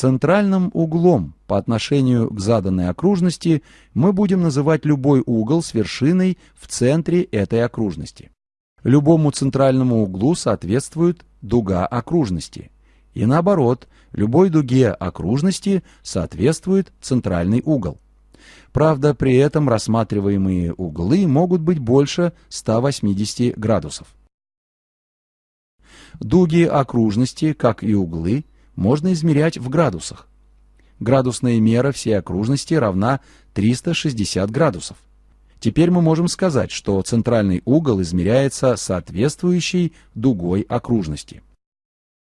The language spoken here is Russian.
Центральным углом по отношению к заданной окружности мы будем называть любой угол с вершиной в центре этой окружности. Любому центральному углу соответствует дуга окружности. И наоборот, любой дуге окружности соответствует центральный угол. Правда, при этом рассматриваемые углы могут быть больше 180 градусов. Дуги окружности, как и углы, можно измерять в градусах. Градусная мера всей окружности равна 360 градусов. Теперь мы можем сказать, что центральный угол измеряется соответствующей дугой окружности.